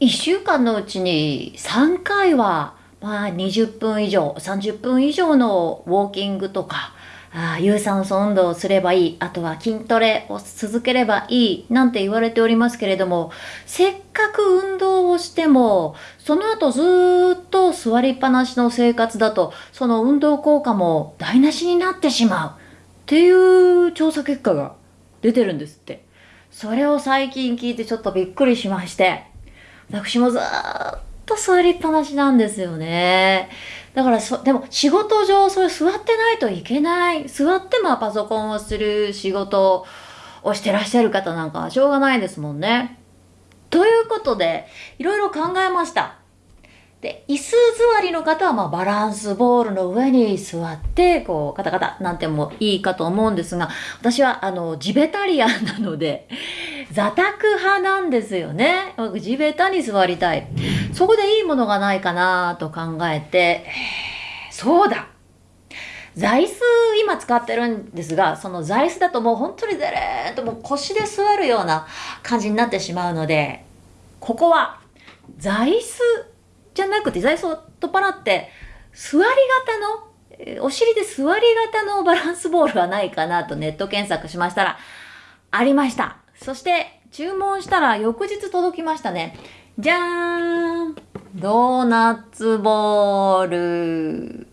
1週間のうちに3回は、まあ、20分以上30分以上のウォーキングとかあ有酸素運動をすればいいあとは筋トレを続ければいいなんて言われておりますけれどもせっかく運動をしてもその後ずっと座りっぱなしの生活だとその運動効果も台無しになってしまうっていう調査結果が出てるんですって。それを最近聞いてちょっとびっくりしまして。私もずっと座りっぱなしなんですよね。だからそでも仕事上それ座ってないといけない。座ってまあパソコンをする仕事をしてらっしゃる方なんかはしょうがないですもんね。ということでいろいろ考えました。で、椅子座りの方は、まあ、バランスボールの上に座って、こう、カタカタなんてもいいかと思うんですが、私は、あの、ジベタリアンなので、座卓派なんですよね。僕、地べたに座りたい。そこでいいものがないかなと考えて、そうだ座椅子今使ってるんですが、その座椅子だともう本当にデレーンともう腰で座るような感じになってしまうので、ここは座椅子じゃなくて座椅子を取っ払って座り型のお尻で座り型のバランスボールはないかなとネット検索しましたらありましたそして注文したら翌日届きましたね。じゃーん。ドーナツボール。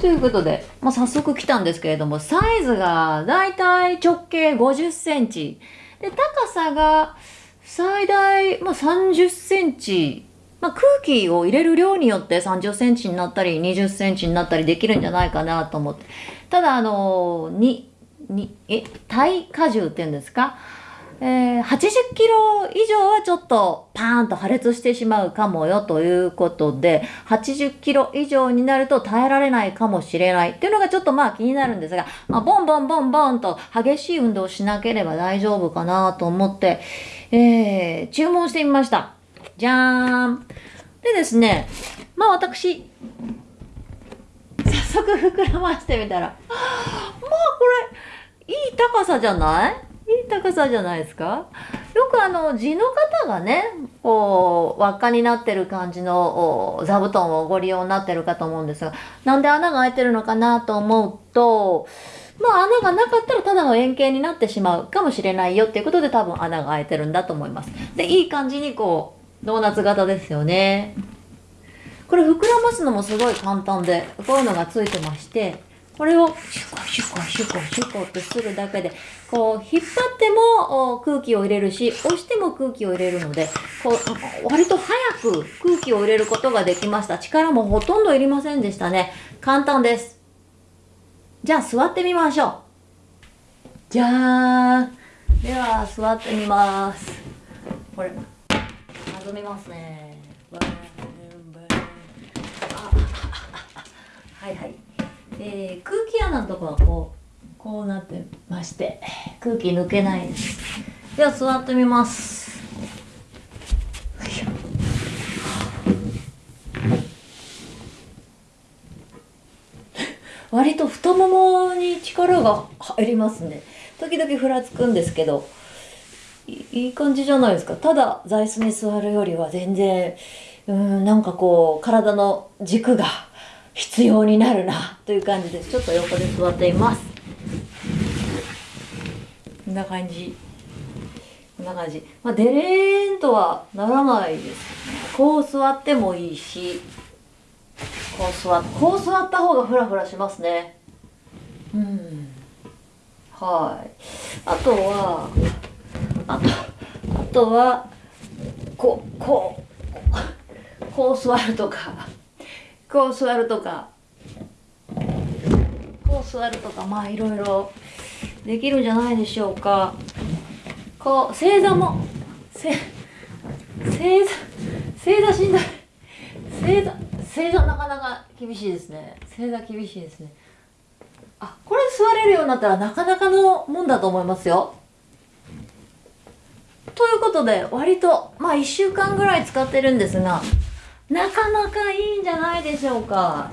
ということで、まあ、早速来たんですけれどもサイズがだいたい直径50センチ。で高さが最大、まあ、30センチ。まあ、空気を入れる量によって30センチになったり20センチになったりできるんじゃないかなと思って。ただ、あの、に、に、え、耐荷重っていうんですか？えー、80キロ以上はちょっとパーンと破裂してしまうかもよということで、80キロ以上になると耐えられないかもしれないっていうのがちょっとまあ気になるんですが、まあ、ボンボンボンボンと激しい運動をしなければ大丈夫かなと思って、えー、注文してみました。じゃーん。でですね、まあ私、早速膨らましてみたら、まあこれ、高さじゃない？いい高さじゃないですか？よくあの、地の方がね、こう、輪っかになってる感じの座布団をご利用になってるかと思うんですが、なんで穴が開いてるのかなと思うと、まあ穴がなかったらただの円形になってしまうかもしれないよっていうことで多分穴が開いてるんだと思います。で、いい感じにこう、ドーナツ型ですよね。これ膨らますのもすごい簡単で、こういうのがついてまして、これをシュコシュコシュコシュコってするだけで、こう引っ張っても空気を入れるし、押しても空気を入れるので、こう割と早く空気を入れることができました。力もほとんどいりませんでしたね。簡単です。じゃあ座ってみましょう。じゃーん。では座ってみます。これ。弾みますねはいはい、えー、空気穴のとこはこうこうなってまして空気抜けないです。では座ってみます。割と太ももに力が入りますね。時々ふらつくんですけどいい感じじゃないですか。ただ座椅子に座るよりは全然うんなんかこう体の軸が必要になるな。という感じですちょっと横で座っています。こんな感じ。こんな感じ。まあデレーンとはならないですこう座ってもいいし。こう座こう座った方がフラフラしますね。うん。はい。あとはあとあとはこうこうこう座るとか。こう座るとか。こう座るとかまあいろいろできるんじゃないでしょうか。こう正座も正座正座しんどい。正座正座なかなか厳しいですね。正座厳しいですね。あこれ座れるようになったらなかなかのもんだと思いますよ。ということで、割と、まあ1週間ぐらい使ってるんですが、なかなかいいんじゃないでしょうか。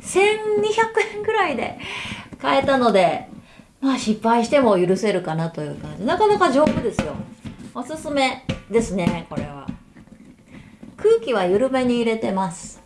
1200円ぐらいで買えたので、まあ失敗しても許せるかなという感じ。なかなか丈夫ですよ。おすすめですねこれは空気は緩めに入れてます